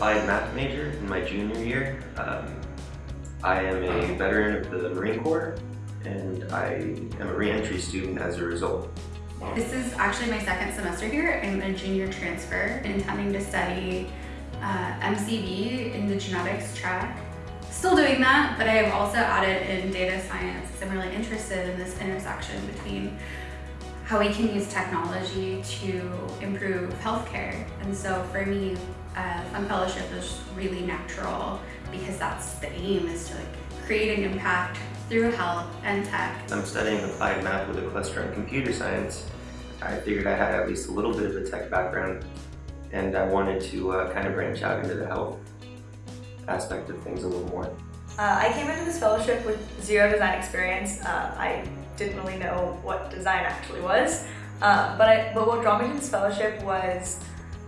applied math major in my junior year. Um, I am a veteran of the Marine Corps and I am a reentry student as a result. This is actually my second semester here. I'm a junior transfer intending to study uh, MCB in the genetics track. Still doing that, but I have also added in data science I'm really interested in this intersection between how we can use technology to improve healthcare. And so for me, uh, Fung Fellowship is really natural because that's the aim is to like create an impact through health and tech. I'm studying applied math with a cluster in computer science. I figured I had at least a little bit of a tech background and I wanted to uh, kind of branch out into the health aspect of things a little more. Uh, I came into this fellowship with zero design experience. Uh, I didn't really know what design actually was, uh, but, I, but what this fellowship was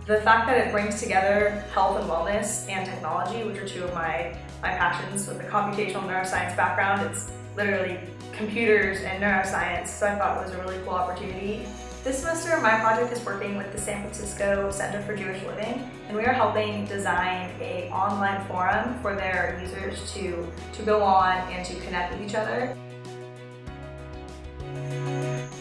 the fact that it brings together health and wellness and technology, which are two of my, my passions with a computational neuroscience background. It's literally computers and neuroscience, so I thought it was a really cool opportunity. This semester, my project is working with the San Francisco Center for Jewish Living, and we are helping design a online forum for their users to, to go on and to connect with each other.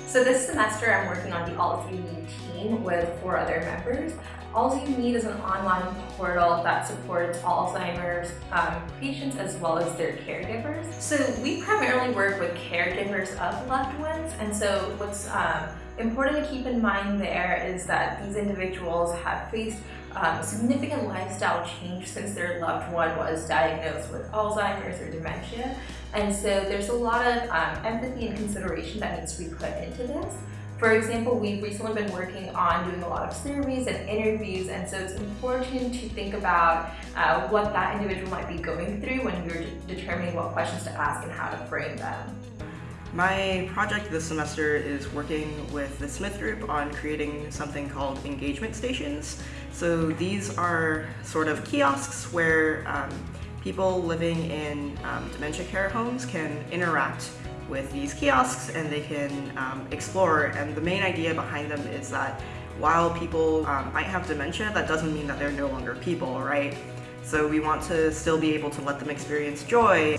So this semester I'm working on the All You Need team with four other members. All You Need is an online portal that supports Alzheimer's um, patients as well as their caregivers. So we primarily work with caregivers of loved ones and so what's um, important to keep in mind there is that these individuals have faced um, significant lifestyle change since their loved one was diagnosed with Alzheimer's or dementia. And so there's a lot of um, empathy and consideration that needs to be put into this. For example, we've recently been working on doing a lot of surveys and interviews, and so it's important to think about uh, what that individual might be going through when you're determining what questions to ask and how to frame them. My project this semester is working with the Smith Group on creating something called engagement stations. So these are sort of kiosks where um, people living in um, dementia care homes can interact with these kiosks and they can um, explore. And the main idea behind them is that while people um, might have dementia that doesn't mean that they're no longer people right? So we want to still be able to let them experience joy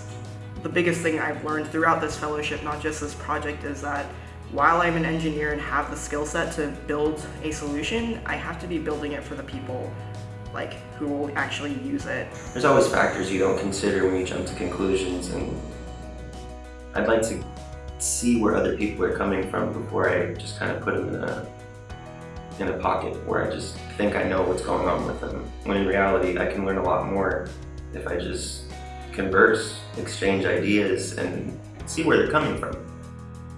the biggest thing I've learned throughout this fellowship, not just this project, is that while I'm an engineer and have the skill set to build a solution, I have to be building it for the people like who will actually use it. There's always factors you don't consider when you jump to conclusions and I'd like to see where other people are coming from before I just kind of put them in a in a pocket where I just think I know what's going on with them. When in reality, I can learn a lot more if I just converse, exchange ideas, and see where they're coming from.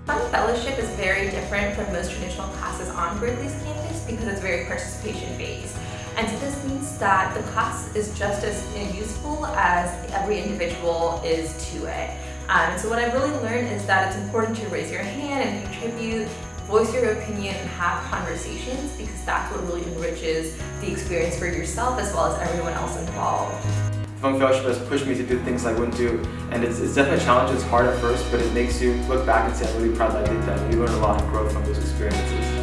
Fung Fellowship is very different from most traditional classes on Berkeley's campus because it's very participation based. And so this means that the class is just as useful as every individual is to it. Um, and so what I've really learned is that it's important to raise your hand and contribute, voice your opinion, and have conversations because that's what really enriches the experience for yourself as well as everyone else involved. Fung Fellowship has pushed me to do things I wouldn't do. And it's, it's definitely a challenge, it's hard at first, but it makes you look back and say, I'm really proud that I did that. You learn a lot and grow from those experiences.